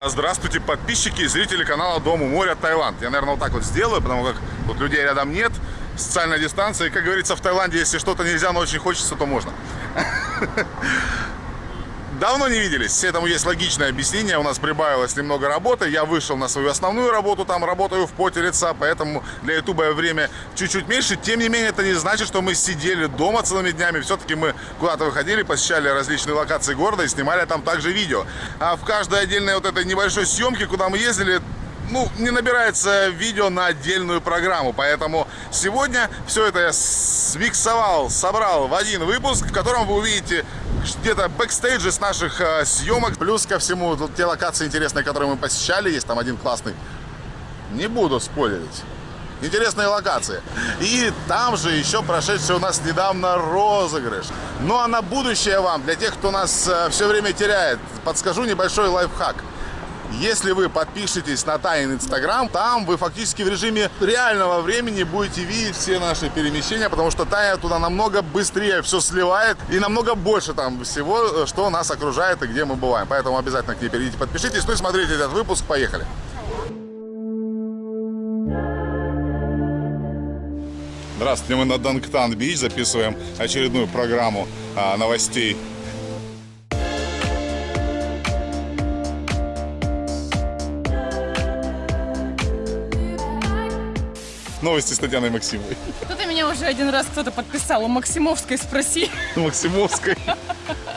Здравствуйте, подписчики и зрители канала Дом у моря Таиланд. Я, наверное, вот так вот сделаю, потому как тут людей рядом нет. Социальная дистанция. И, как говорится, в Таиланде, если что-то нельзя, но очень хочется, то можно. Давно не виделись, этому есть логичное объяснение. У нас прибавилось немного работы. Я вышел на свою основную работу, там работаю в поте лица, поэтому для ютуба время чуть-чуть меньше. Тем не менее, это не значит, что мы сидели дома целыми днями. Все-таки мы куда-то выходили, посещали различные локации города и снимали там также видео. А в каждой отдельной вот этой небольшой съемке, куда мы ездили, ну, не набирается видео на отдельную программу. Поэтому сегодня все это я смиксовал, собрал в один выпуск, в котором вы увидите где-то бэкстейджи с наших э, съемок. Плюс ко всему, тут те локации интересные, которые мы посещали, есть там один классный. Не буду спойлерить. Интересные локации. И там же еще прошедший у нас недавно розыгрыш. Ну а на будущее вам, для тех, кто нас э, все время теряет, подскажу небольшой лайфхак. Если вы подпишетесь на Тайн Инстаграм, там вы фактически в режиме реального времени будете видеть все наши перемещения, потому что Тайна туда намного быстрее все сливает и намного больше там всего, что нас окружает и где мы бываем. Поэтому обязательно к ней перейдите, подпишитесь, ну и смотрите этот выпуск. Поехали! Здравствуйте, мы на Дангтан-Бич записываем очередную программу а, новостей Новости с Татьяной Максимовой. Кто-то меня уже один раз кто-то подписал. У Максимовской спроси. У Максимовской.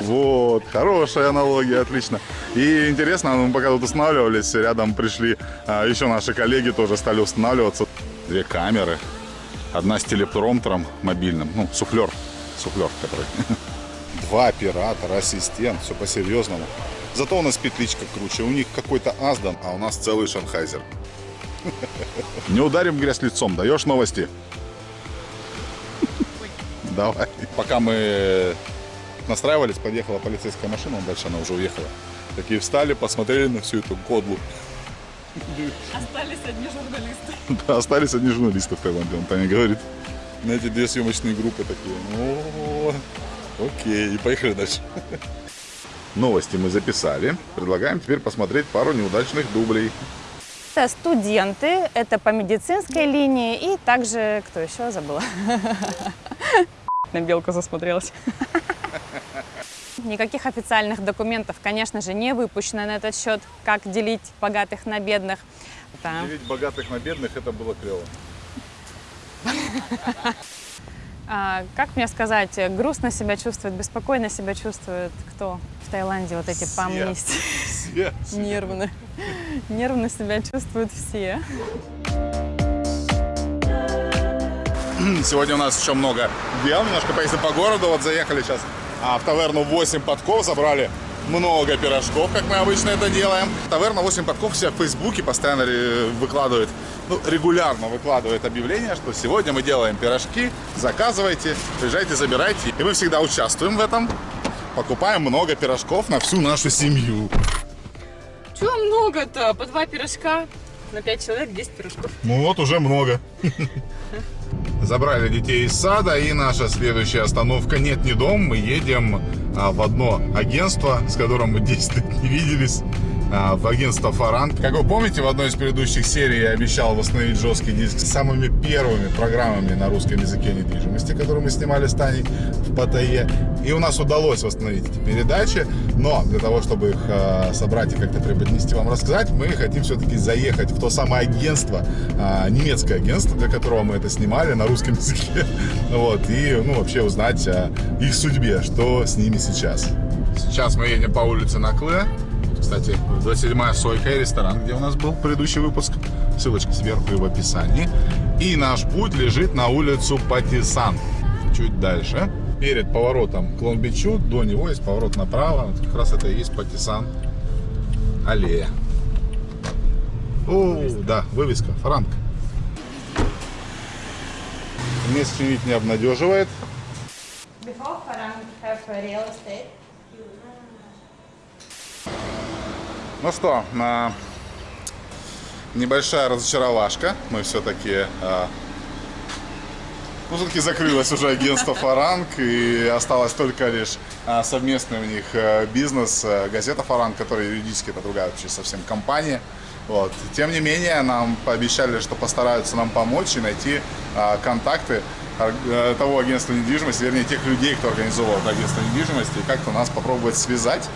Вот, хорошая аналогия, отлично. И интересно, мы пока тут устанавливались, рядом пришли а, еще наши коллеги, тоже стали устанавливаться. Две камеры. Одна с телепромтером мобильным, ну, суфлер, суфлер который. Два оператора, ассистент, все по-серьезному. Зато у нас петличка круче. У них какой-то Аздан, а у нас целый Шанхайзер. Не ударим грязь лицом. Даешь новости? Давай. Пока мы настраивались, подъехала полицейская машина, дальше она уже уехала. Такие встали, посмотрели на всю эту кодлу. Остались одни журналисты. Да, остались одни журналисты в Таиланде, он Таня говорит. На эти две съемочные группы такие. О, окей, и поехали дальше. Новости мы записали. Предлагаем теперь посмотреть пару неудачных дублей. Это студенты, это по медицинской линии и также, кто еще забыла? На белку засмотрелась. Никаких официальных документов, конечно же, не выпущено на этот счет, как делить богатых на бедных. Да. Делить богатых на бедных, это было клево. А, как мне сказать, грустно себя чувствует, беспокойно себя чувствует кто в Таиланде? Вот эти пам все, Нервно. Нервно себя чувствуют все. Сегодня у нас еще много дел. Немножко поездим по городу. Вот заехали сейчас а, в таверну 8 подков, забрали много пирожков, как мы обычно это делаем. Таверна 8 подков себя в Фейсбуке постоянно выкладывает, ну, регулярно выкладывает объявление, что сегодня мы делаем пирожки, заказывайте, приезжайте, забирайте. И мы всегда участвуем в этом, покупаем много пирожков на всю нашу семью. Чего много-то? По два пирожка на 5 человек 10 пирожков. Ну вот уже много. Забрали детей из сада, и наша следующая остановка «Нет, не дом». Мы едем а, в одно агентство, с которым мы 10 лет не виделись. А, в агентство Фаранг. Как вы помните, в одной из предыдущих серий я обещал восстановить жесткий диск с самыми первыми программами на русском языке недвижимости, которые мы снимали с Таней в Паттайе. И у нас удалось восстановить эти передачи, но для того, чтобы их э, собрать и как-то преподнести вам рассказать, мы хотим все-таки заехать в то самое агентство, э, немецкое агентство, для которого мы это снимали на русском языке. Вот, и, ну, вообще узнать о их судьбе, что с ними сейчас. Сейчас мы едем по улице Накле, кстати, 27-я Сойка и ресторан, где у нас был предыдущий выпуск. Ссылочка сверху и в описании. И наш путь лежит на улицу Патисан. Чуть дальше. Перед поворотом к Лонбичу, до него есть поворот направо. Вот как раз это и есть Патисан аллея. О, да, вывеска, франк. Внешний вид не обнадеживает. Before have real estate, Ну что, небольшая разочаровашка. Мы все-таки Ну, все-таки закрылось уже агентство «Фаранг», и осталось только лишь а, совместный у них бизнес, газета «Фаранг», которая юридически это другая вообще совсем компания. Вот. Тем не менее, нам пообещали, что постараются нам помочь и найти а, контакты э, того агентства недвижимости, вернее, тех людей, кто организовал это агентство недвижимости, и как-то нас попробовать связать,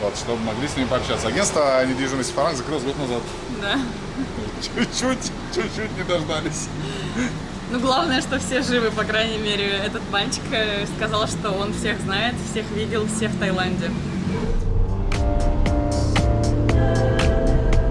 вот, чтобы могли с ними пообщаться. Агентство недвижимости «Фаранг» закрылось год назад. Да. Чуть-чуть, чуть-чуть не дождались. Ну, главное, что все живы, по крайней мере. Этот мальчик э, сказал, что он всех знает, всех видел, все в Таиланде.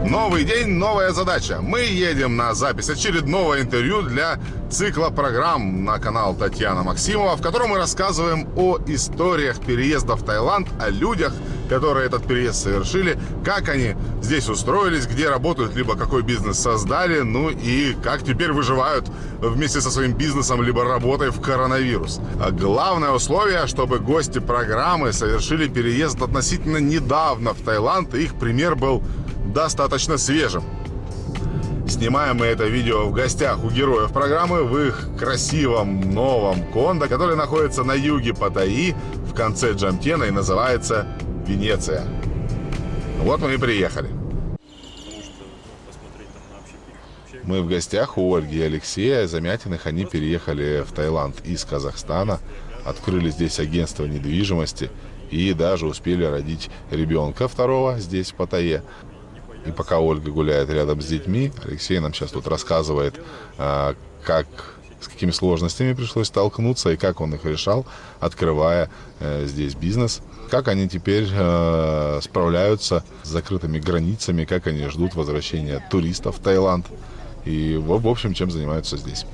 Новый день, новая задача. Мы едем на запись очередного интервью для цикла программ на канал Татьяна Максимова, в котором мы рассказываем о историях переезда в Таиланд, о людях, которые этот переезд совершили, как они здесь устроились, где работают, либо какой бизнес создали, ну и как теперь выживают вместе со своим бизнесом, либо работой в коронавирус. А главное условие, чтобы гости программы совершили переезд относительно недавно в Таиланд, и их пример был достаточно свежим. Снимаем мы это видео в гостях у героев программы в их красивом новом кондо, который находится на юге Паттайи в конце Джамтена и называется Венеция. Вот мы и приехали. Мы в гостях у Ольги и Алексея Замятиных. Они переехали в Таиланд из Казахстана, открыли здесь агентство недвижимости и даже успели родить ребенка второго здесь, в Паттайе. И пока Ольга гуляет рядом с детьми, Алексей нам сейчас тут рассказывает, а, как с какими сложностями пришлось столкнуться и как он их решал, открывая э, здесь бизнес. Как они теперь э, справляются с закрытыми границами, как они ждут возвращения туристов в Таиланд. И, в общем, чем занимаются здесь.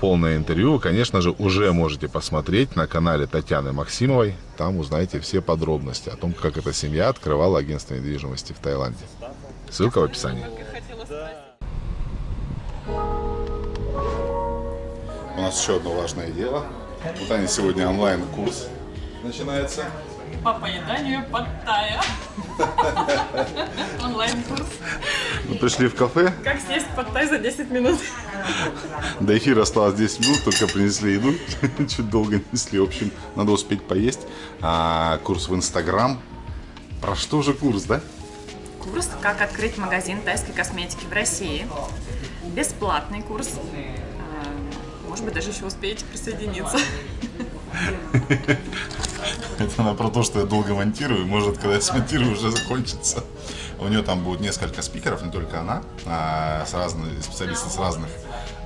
Полное интервью, конечно же, уже можете посмотреть на канале Татьяны Максимовой. Там узнаете все подробности о том, как эта семья открывала агентство недвижимости в Таиланде. Ссылка в описании. У нас еще одно важное дело. Вот они сегодня онлайн-курс начинается. По поеданию Паттайя. Онлайн-курс. Мы пришли в кафе, Как съесть Паттай за 10 минут. до эфира осталось 10 минут, только принесли еду, чуть долго несли. В общем, надо успеть поесть. А, курс в Инстаграм. Про что же курс, да? Курс «Как открыть магазин тайской косметики в России». Бесплатный курс. А, Может быть, даже еще успеете присоединиться. Это она про то, что я долго монтирую. Может, когда я смонтирую, уже закончится. У нее там будет несколько спикеров, не только она, а с разными специалисты с разных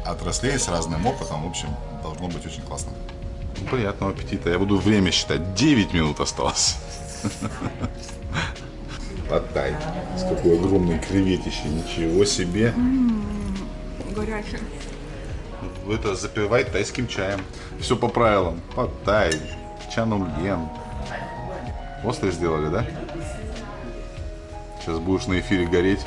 отраслей, с разным опытом. В общем, должно быть очень классно. Приятного аппетита. Я буду время считать. 9 минут осталось. Подай. С какой огромной креветищей. Ничего себе. Горячий. Это запивай тайским чаем. Все по правилам. Потай. Чанумьен. Острый сделали, да? Сейчас будешь на эфире гореть.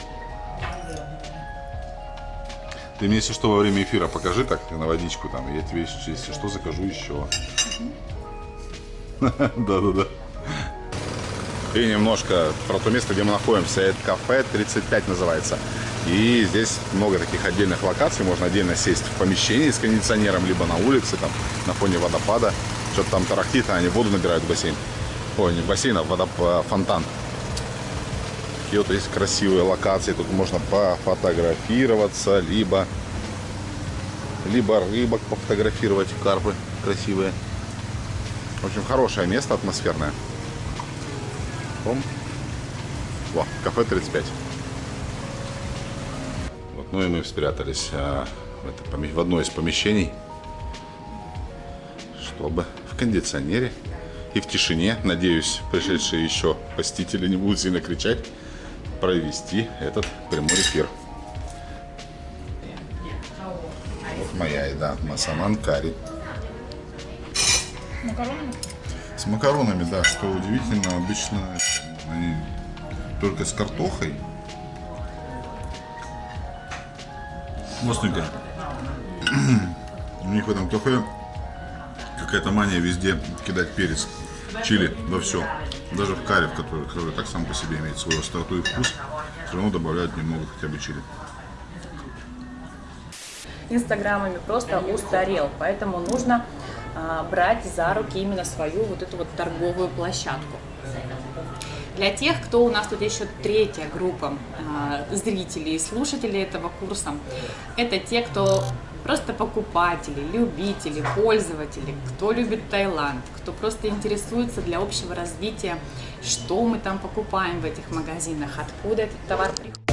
Ты мне, если что, во время эфира покажи так на водичку там. Я тебе, если что, закажу еще. Да-да-да. И немножко про то место, где мы находимся. Это кафе 35 называется. И здесь много таких отдельных локаций. Можно отдельно сесть в помещении с кондиционером, либо на улице, там, на фоне водопада. Что-то там тарахтит, а они воду набирают в бассейн. Ой, не в бассейн, а в водоп- а, фонтан. Такие вот есть красивые локации. Тут можно пофотографироваться, либо, либо рыбок пофотографировать, карпы красивые. В общем, хорошее место, атмосферное. Пом. Во, кафе 35. Вот, ну и мы спрятались а, в, это в одно из помещений, чтобы кондиционере и в тишине, надеюсь, пришедшие еще посетители не будут сильно кричать, провести этот прямой эфир. Вот моя еда, масаман карри. С макаронами, да, что удивительно, обычно они только с картохой. Вкусненько. У них в этом кафе какая-то мания везде кидать перец, чили во все. Даже в карри, в который, который так сам по себе имеет свою остроту и вкус, все равно добавляют немного хотя бы чили. инстаграмами просто устарел. Поэтому нужно а, брать за руки именно свою вот эту вот торговую площадку. Для тех, кто у нас тут еще третья группа э, зрителей и слушателей этого курса, это те, кто просто покупатели, любители, пользователи, кто любит Таиланд, кто просто интересуется для общего развития, что мы там покупаем в этих магазинах, откуда этот товар приходит.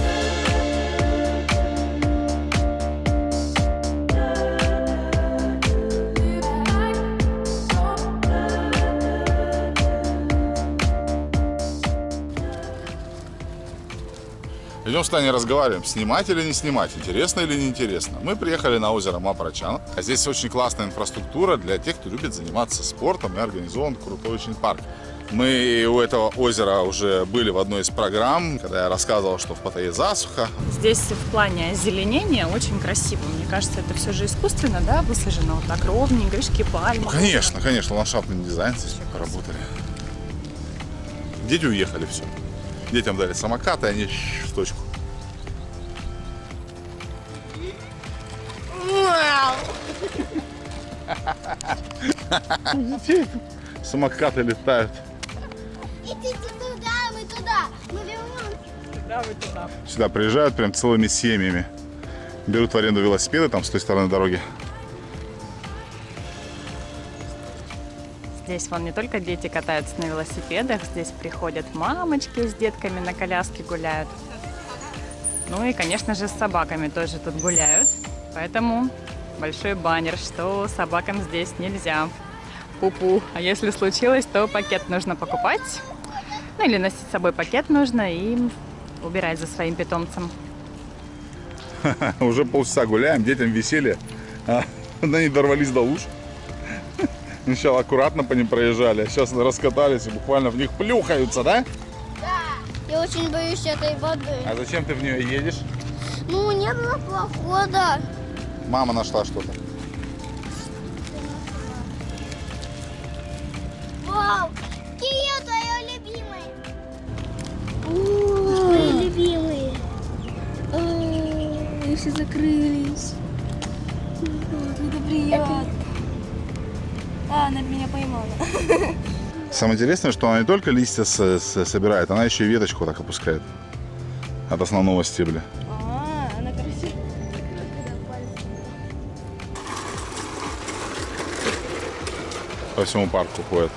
Идем с Таней разговариваем, снимать или не снимать, интересно или не интересно. Мы приехали на озеро Мапрачан, а здесь очень классная инфраструктура для тех, кто любит заниматься спортом и организован крутой очень парк. Мы у этого озера уже были в одной из программ, когда я рассказывал, что в Паттайе засуха. Здесь в плане озеленения очень красиво. Мне кажется, это все же искусственно, да, высажено вот так ровненько, видишь, пальмы. Ну, конечно, конечно, ландшафтный дизайн здесь поработали. Дети уехали, все. Детям дали самокаты, они в точку. Детей самокаты летают. Идите туда, мы туда. Мы вернемся. Да, вы туда. Сюда приезжают прям целыми семьями. Берут в аренду велосипеды там с той стороны дороги. Здесь вон не только дети катаются на велосипедах, здесь приходят мамочки с детками на коляске гуляют. Ну и, конечно же, с собаками тоже тут гуляют. Поэтому большой баннер, что собакам здесь нельзя. Пупу. А если случилось, то пакет нужно покупать. Ну или носить с собой пакет нужно и убирать за своим питомцем. Уже полчаса гуляем, детям веселье. А, они дорвались до луж. Сначала аккуратно по ним проезжали, а сейчас раскатались и буквально в них плюхаются, да? Да. Я очень боюсь этой воды. А зачем ты в нее едешь? Ну, не было похода. Мама нашла что-то. Вау! Кирилл, твое любимое. Твои любимые. Они все закрылись. Это приятно. А, она меня поймала. Самое интересное, что она не только листья с- с- собирает, она еще и веточку так опускает от основного стебля. По всему парку ходят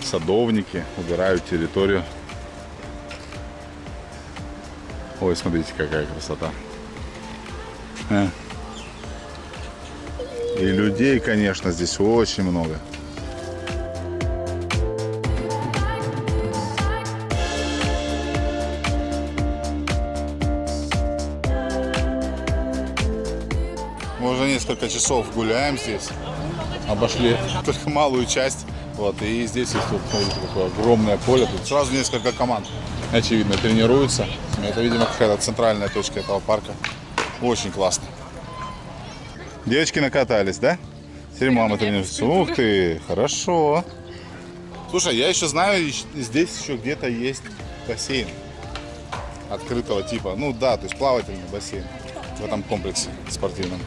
садовники, убирают территорию. Ой, смотрите, какая красота. А. И людей, конечно, здесь очень много. Мы уже несколько часов гуляем здесь. Обошли только малую часть. Вот, и здесь есть вот, смотрите, такое огромное поле. Тут сразу несколько команд, очевидно, тренируются. Это, видимо, какая-то центральная точка этого парка. Очень классно. Девочки накатались, да? Теперь мама тренируется. Ух ты, хорошо. Слушай, я еще знаю, здесь еще где-то есть бассейн открытого типа. Ну да, то есть плавательный бассейн в этом комплексе спортивном.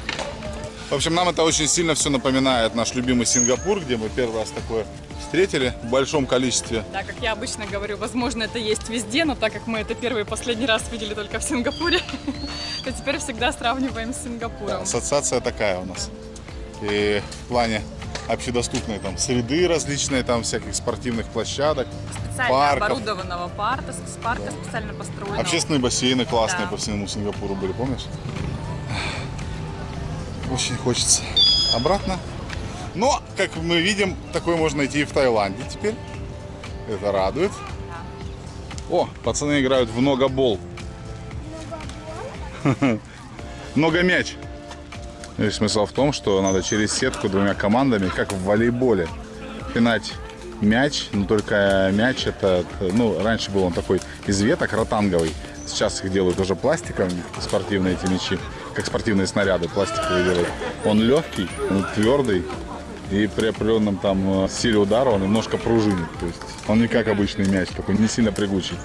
В общем, нам это очень сильно все напоминает наш любимый Сингапур, где мы первый раз такое встретили в большом количестве. Да, как я обычно говорю, возможно, это есть везде, но так как мы это первый и последний раз видели только в Сингапуре, то теперь всегда сравниваем с Сингапуром. Ассоциация такая у нас. И в плане общедоступной там среды различные, там всяких спортивных площадок, Специально парков. оборудованного парка, парка специально построенного. Общественные бассейны классные Да. по всему Сингапуру были, помнишь? Очень хочется обратно. Но, как мы видим, такое можно найти и в Таиланде теперь. Это радует. О, пацаны играют в многобол. Много мяч. И смысл в том, что надо через сетку двумя командами, как в волейболе, пинать мяч. Но только мяч это, ну, раньше был он такой из веток, ротанговый. Сейчас их делают уже пластиковыми, спортивные эти мячи, как спортивные снаряды пластиковые делают. Он легкий, он твердый, и при определенном там э, силе удара он немножко пружинит. То есть он не как обычный мяч, такой не сильно прыгучий.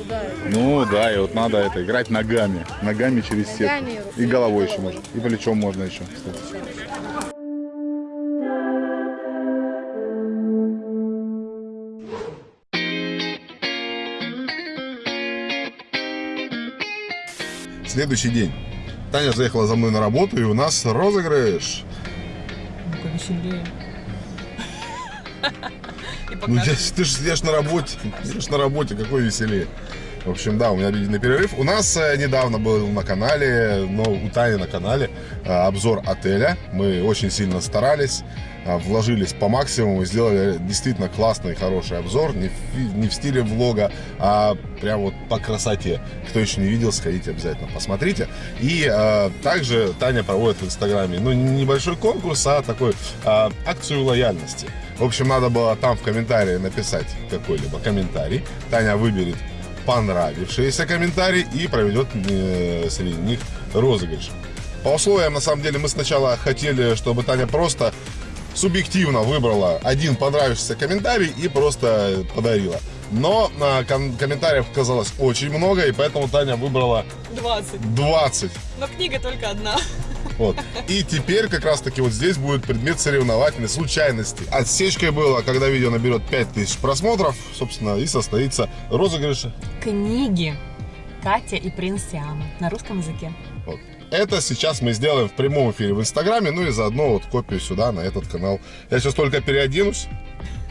ударит. Ну да, и вот надо это играть ногами. Ногами через сетку. И головой. еще можно. И плечом можно еще. кстати. Следующий день. Таня заехала за мной на работу, и у нас розыгрыш. Ну-ка, веселее. Ну, я, ты же сидишь на работе. Сидишь на работе, какой веселее. В общем, да, у меня обеденный перерыв. У нас э, недавно был на канале, но у Тани на канале э, обзор отеля. Мы очень сильно старались, э, вложились по максимуму, сделали действительно классный, хороший обзор. Не в, не в стиле влога, а прям вот по красоте. Кто еще не видел, сходите обязательно, посмотрите. И э, также Таня проводит в Инстаграме, ну, не небольшой конкурс, а такой э, акцию лояльности. В общем, надо было там в комментарии написать какой-либо комментарий. Таня выберет понравившиеся комментарии и проведет э, среди них розыгрыш. По условиям, на самом деле, мы сначала хотели, чтобы Таня просто субъективно выбрала один понравившийся комментарий и просто подарила. Но а, ком- комментариев оказалось очень много, и поэтому Таня выбрала 20. 20. Но книга только одна. Вот. И теперь как раз таки вот здесь будет предмет соревновательной случайности. Отсечкой было, когда видео наберет 5000 просмотров, собственно, и состоится розыгрыш. Книги Катя и принц Сиама на русском языке. Вот. Это сейчас мы сделаем в прямом эфире в Инстаграме, ну и заодно вот копию сюда, на этот канал. Я сейчас только переоденусь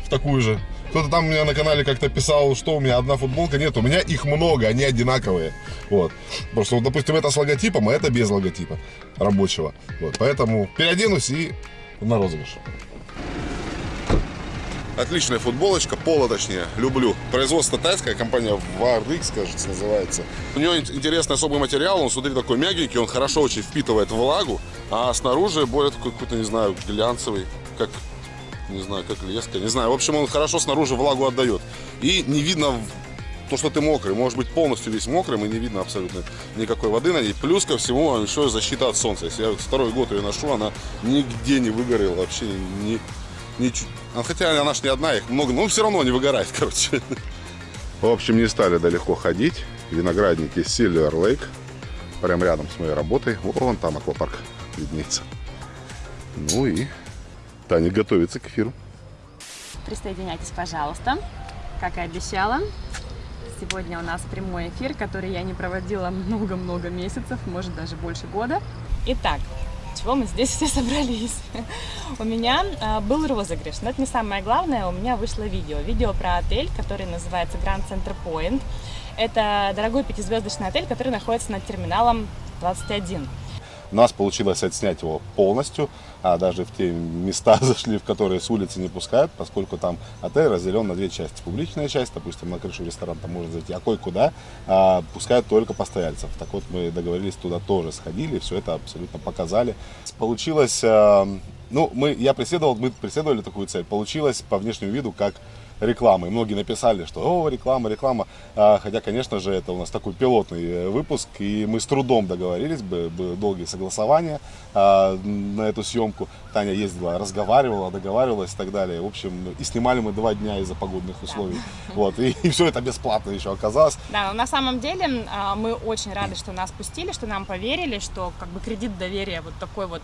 в такую же. Кто-то там у меня на канале как-то писал, что у меня одна футболка. Нет, у меня их много, они одинаковые. Вот. Просто, вот, допустим, это с логотипом, а это без логотипа рабочего. Вот. Поэтому переоденусь и на розыгрыш. Отличная футболочка, пола точнее, люблю. Производство тайская компания VARDX, кажется, называется. У нее ин- интересный особый материал, он, смотри, такой мягенький, он хорошо очень впитывает влагу, а снаружи более такой какой-то, не знаю, глянцевый, как, не знаю, как леска, не знаю. В общем, он хорошо снаружи влагу отдает. И не видно то, что ты мокрый, может быть полностью весь мокрым и не видно абсолютно никакой воды на ней. Плюс ко всему еще и защита от солнца. Если я второй год ее ношу, она нигде не выгорела, вообще ни, ничуть. А Хотя она ж не одна, их много, но все равно не выгорает, короче. В общем, не стали далеко ходить. Виноградники Silver Lake. Прям рядом с моей работой. Вон там аквапарк виднеется. Ну и Таня готовится к эфиру. Присоединяйтесь, пожалуйста. Как и обещала, сегодня у нас прямой эфир, который я не проводила много-много месяцев, может даже больше года. Итак, чего мы здесь все собрались? У меня а, был розыгрыш, но это не самое главное, у меня вышло видео. Видео про отель, который называется Grand Center Point. Это дорогой пятизвездочный отель, который находится над терминалом 21. У нас получилось отснять его полностью, а даже в те места зашли, в которые с улицы не пускают, поскольку там отель разделен на две части. Публичная часть, допустим, на крышу ресторана там можно зайти, а кое-куда а, пускают только постояльцев. Так вот, мы договорились, туда тоже сходили, все это абсолютно показали. Получилось, а, ну, мы, я преследовал, мы преследовали такую цель. Получилось по внешнему виду, как рекламы. Многие написали, что о, реклама, реклама. А, хотя, конечно же, это у нас такой пилотный э, выпуск, и мы с трудом договорились, бы- были долгие согласования а, на эту съемку. Таня ездила, разговаривала, договаривалась и так далее. В общем, и снимали мы два дня из-за погодных условий. Вот, и, и все это бесплатно еще оказалось. Да, но на самом деле а, мы очень рады, что нас пустили, что нам поверили, что как бы кредит доверия вот такой вот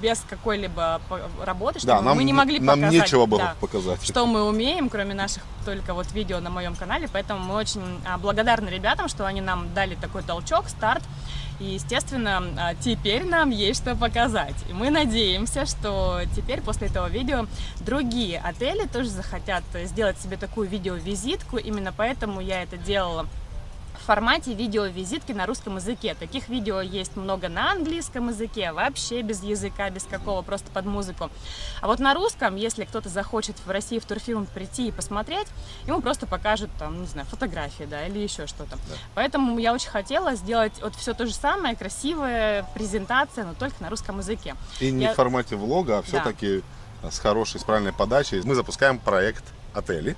без какой-либо работы, что Да, мы нам, не могли нам показать, нечего было да, показать. что мы умеем, кроме наших только вот видео на моем канале, поэтому мы очень а, благодарны ребятам, что они нам дали такой толчок, старт, и, естественно, а, теперь нам есть что показать. И мы надеемся, что теперь после этого видео другие отели тоже захотят сделать себе такую видеовизитку, именно поэтому я это делала формате видеовизитки на русском языке. Таких видео есть много на английском языке, вообще без языка, без какого, просто под музыку. А вот на русском, если кто-то захочет в России в турфилм прийти и посмотреть, ему просто покажут там, не знаю, фотографии, да, или еще что-то. Поэтому я очень хотела сделать вот все то же самое, красивая презентация, но только на русском языке. И не Я- в формате влога, а все-таки с хорошей, с правильной подачей. Мы запускаем проект отелей.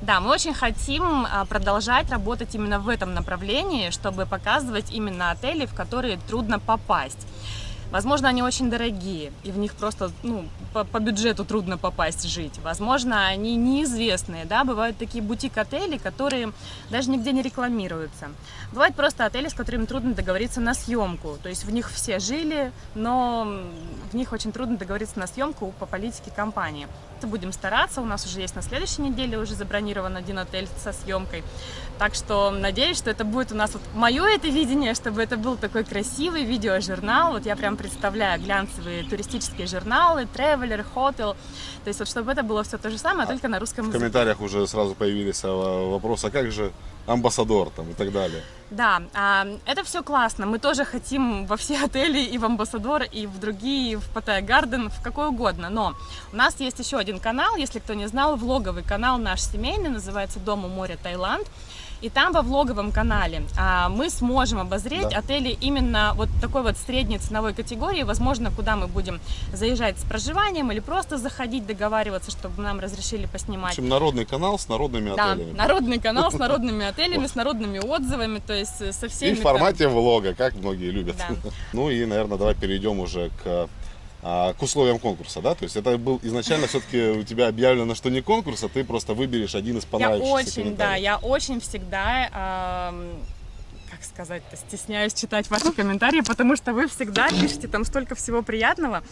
Да, мы очень хотим а, продолжать работать именно в этом направлении, чтобы показывать именно отели, в которые трудно попасть. Возможно, они очень дорогие, и в них просто ну, по, по бюджету трудно попасть жить. Возможно, они неизвестные, да, бывают такие бутик-отели, которые даже нигде не рекламируются. Бывают просто отели, с которыми трудно договориться на съемку, то есть в них все жили, но в них очень трудно договориться на съемку по политике компании. Будем стараться, у нас уже есть на следующей неделе уже забронирован один отель со съемкой, так что надеюсь, что это будет у нас вот мое это видение, чтобы это был такой красивый видеожурнал, вот я прям представляю глянцевые туристические журналы, Traveler, Hotel, то есть вот чтобы это было все то же самое, только на русском В языке. комментариях уже сразу появились а, вопросы, а как же амбассадор там и так далее. Да, а, это все классно. Мы тоже хотим во все отели и в Амбассадор, и в другие, и в Паттайя Гарден, в какой угодно. Но у нас есть еще один канал, если кто не знал, влоговый канал наш семейный, называется «Дом у моря Таиланд». И там во влоговом канале а, мы сможем обозреть Да. отели именно вот такой вот средней ценовой категории, возможно, куда мы будем заезжать с проживанием или просто заходить, договариваться, чтобы нам разрешили В поснимать. общем, народный канал с народными Да, отелями. народный канал с народными отелями, с народными отзывами, то есть э, со И всеми... в формате влога, как многие любят. Да. Ну и, наверное, давай перейдем уже к, а, к условиям конкурса, да? То есть это был изначально все-таки у тебя объявлено, что не конкурс, а ты просто выберешь один из Я понравившихся очень, да, я очень всегда, ам, как сказать-то, стесняюсь читать ваши комментарии, потому что вы всегда пишете там столько всего приятного.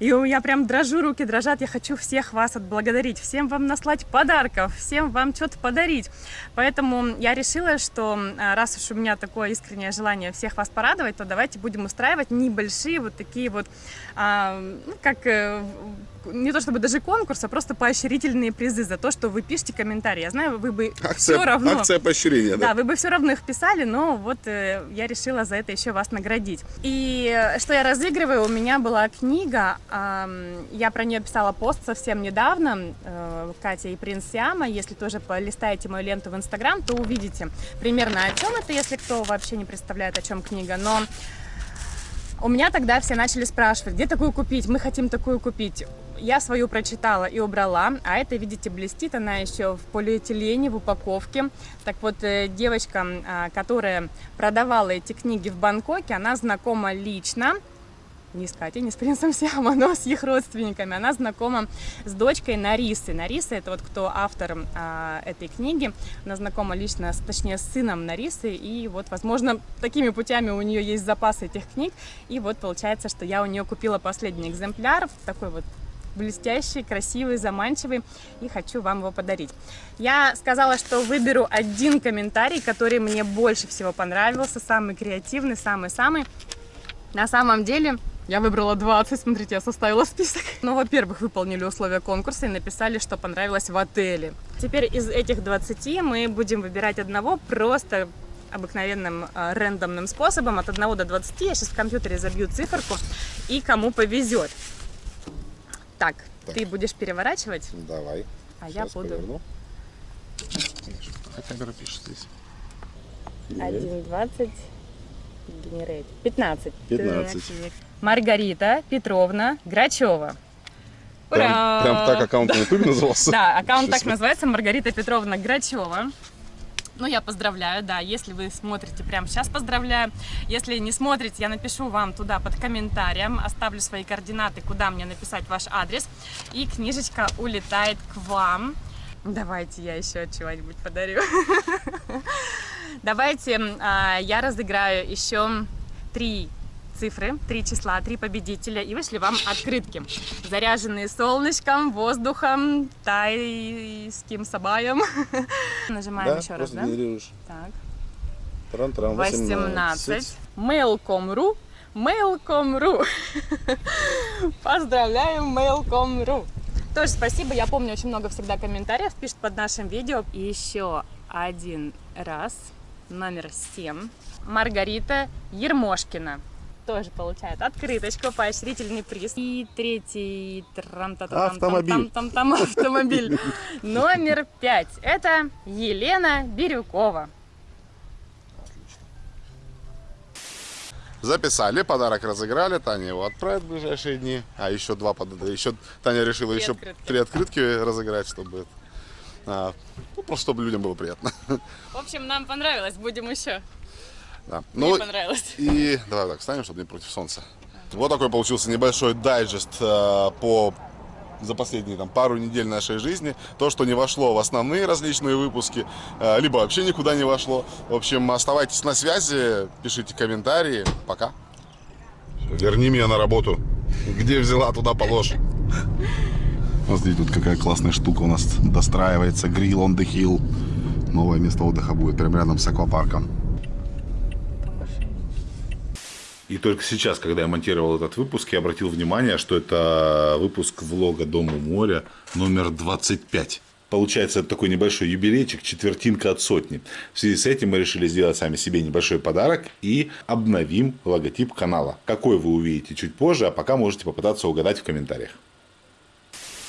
И у- я прям дрожу, руки дрожат, я хочу всех вас отблагодарить, всем вам наслать подарков, всем вам что-то подарить. Поэтому я решила, что а, раз уж у меня такое искреннее желание всех вас порадовать, то давайте будем устраивать небольшие вот такие вот, а, ну, как э, не то чтобы даже конкурс, а просто поощрительные призы за то, что вы пишете комментарии. Я знаю, вы бы все равно... акция поощрения, Да, да? вы бы все равно их писали, но вот э, я решила за это еще вас наградить. И э, что я разыгрываю, у меня была книга, я про нее писала пост совсем недавно, э, Катя и принц Сиама. Если тоже полистаете мою ленту в Инстаграм, то увидите примерно о чем это, если кто вообще не представляет, о чем книга. Но у меня тогда все начали спрашивать, где такую купить, мы хотим такую купить. Я свою прочитала и убрала, а это, видите, блестит, она еще в полиэтилене, в упаковке. Так вот, э, девочка, а, которая продавала эти книги в Бангкоке, она знакома лично, не с Катей, не с принцем Сиама, но с их родственниками. Она знакома с дочкой Нарисы. Нариса это вот кто автор а, этой книги. Она знакома лично, с, точнее, с сыном Нарисы. И вот, возможно, такими путями у нее есть запас этих книг. И вот получается, что я у нее купила последний экземпляр, такой вот блестящий, красивый, заманчивый, и хочу вам его подарить. Я сказала, что выберу один комментарий, который мне больше всего понравился, самый креативный, самый-самый. На самом деле, я выбрала 20, смотрите, я составила список. Ну, во-первых, выполнили условия конкурса и написали, что понравилось в отеле. Теперь из этих 20 мы будем выбирать одного просто обыкновенным э, рандомным способом от 1 до 20. Я сейчас в компьютере забью циферку и кому повезет. Так, Так. ты будешь переворачивать, Давай. а я Сейчас буду поверну. Камера пишет здесь. 1,20 генерейт. 15. 15. Так. Маргарита Петровна Грачева. Прям, прям так аккаунт на ютубе назывался? Да, аккаунт так называется, Маргарита Петровна Грачева. Ну, я поздравляю, да, если вы смотрите прямо сейчас, поздравляю. Если не смотрите, я напишу вам туда под комментарием, оставлю свои координаты, куда мне написать ваш адрес, и книжечка улетает к вам. Давайте я еще чего-нибудь подарю. Давайте а, я разыграю еще три цифры, три числа, три победителя, и вышли вам открытки, заряженные солнышком, воздухом, тайским сабаем. Нажимаем еще раз, да? Так. Тран-тран, 18. Mail.com.ru Mail.com.ru Поздравляем Mail.com.ru Тоже спасибо, я помню, очень много всегда комментариев пишут под нашим видео. И еще один раз, номер 7, Маргарита Ермошкина. Тоже получает открыточку, поощрительный приз. И третий трам та та Автомобиль. там там автомобиль. Номер 5. Это Елена Бирюкова. Записали, подарок разыграли, Таня его отправит в ближайшие дни. А еще два под... еще Таня решила Три еще открытки. три открытки разыграть, чтобы это, а, ну, просто чтобы людям было приятно. В общем, нам понравилось, будем еще. Да. Мне Ну понравилось. и давай так встанем, чтобы не против солнца. Вот такой получился небольшой дайджест э, по за последние там, пару недель нашей жизни. То, что не вошло в основные различные выпуски, э, либо вообще никуда не вошло. В общем, оставайтесь на связи, пишите комментарии. Пока. Верни меня на работу. Где взяла, туда положь. Смотрите, тут какая классная штука у нас достраивается. Grill on the Hill. Новое место отдыха будет прямо рядом с аквапарком. И только сейчас, когда я монтировал этот выпуск, я обратил внимание, что это выпуск влога «Дом у моря» номер 25. Получается, это такой небольшой юбилейчик, четвертинка от сотни. В связи с этим мы решили сделать сами себе небольшой подарок и обновим логотип канала. Какой вы увидите чуть позже, а пока можете попытаться угадать в комментариях.